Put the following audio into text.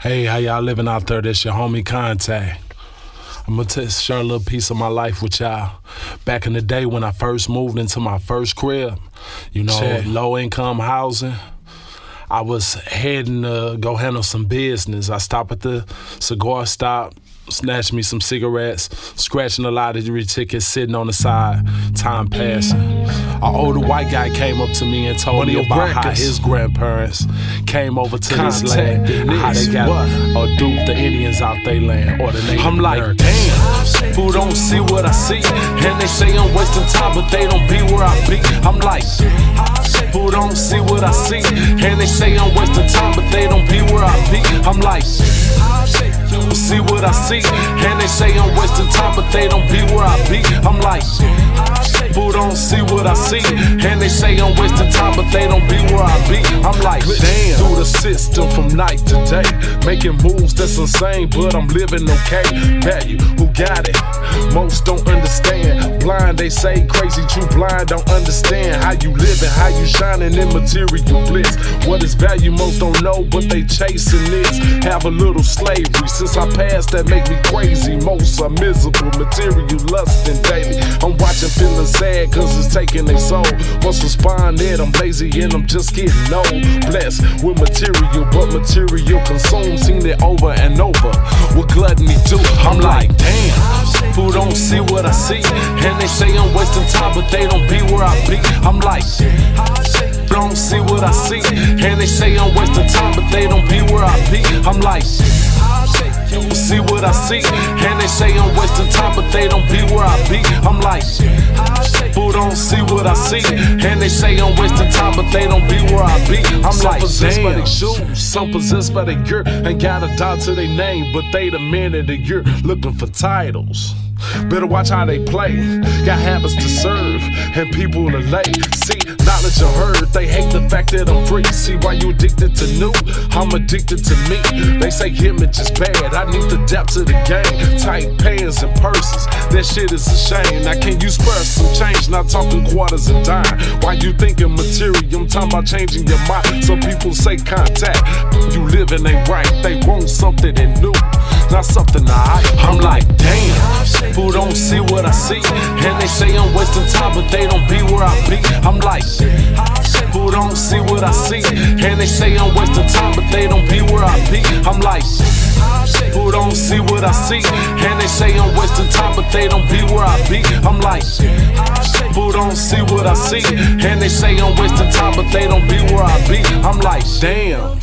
Hey, how y'all living out there? This your homie Contact. I'm gonna t- share a little piece of my life with y'all. Back in the day when I first moved into my first crib, you know, Check. low income housing. I was heading to go handle some business. I stopped at the cigar stop, snatched me some cigarettes, scratching a lottery tickets sitting on the side. Time passing. An older white guy came up to me and told me about how his grandparents came over to this land, the how they got what? or duped the Indians out they land or the Native I'm like, Americans. damn. Who don't see what I see? And they say I'm wasting time, but they don't be where I be. I'm like, who don't see what I see? And they say I'm wasting see? And they say I'm wasting time, but they don't be where I be. I'm like, who don't see what I see? And they say I'm wasting time, but they don't be where I be. I'm like, damn. Through the system from night to day, making moves that's insane, but I'm living okay. Value, who got it? Most don't understand. Blind, they say crazy, true blind don't understand how you living, how you shining in material bliss. What is value? Most don't know, but they chasing this. Have a little slavery since I passed that make me crazy. Most are miserable, material lusting daily. I'm watching, feeling sad, cause it's taking their soul. Once responded, I'm lazy and I'm just getting old. Blessed with material, but material consumed. Seen it over and over. What gluttony do? I'm like, damn. Who don't see what I see? And they say I'm wasting time, but they don't be where I be. I'm like, don't see what I see. And they say I'm wasting time, but they don't be where I be. I'm like, you see what I see. And they say I'm wasting time, but they don't be where I be. I'm like, who don't see what I see? And they say I'm wasting time, but they don't be where I be. I'm Some like, possessed by damn. they shoes, some possessed by their gear. Ain't got a dot to their name, but they the man of the year looking for titles. Better watch how they play. Got habits to serve, and people to lay. See, knowledge I heard, they hate the fact that I'm free. See why you addicted to new? I'm addicted to me. They say image is bad, I need the depth of the game. Tight pants and purses, that shit is a shame. Now, can you spare some change? Not talking quarters and dime. Why you thinking material? I'm talking about changing your mind. Some people say contact. You living ain't right, they want something that new. Not something I I'm like, damn, who don't see what I see? And they say I'm wasting time, but they don't be where I be. I'm like, who don't see what I see? And they say I'm wasting time, but they don't be where I be. I'm like, who don't see what I see? And they say I'm wasting time, but they don't be where I be. I'm like, who don't see what I see? And they say I'm wasting time, but they don't be where I be. I'm like, damn.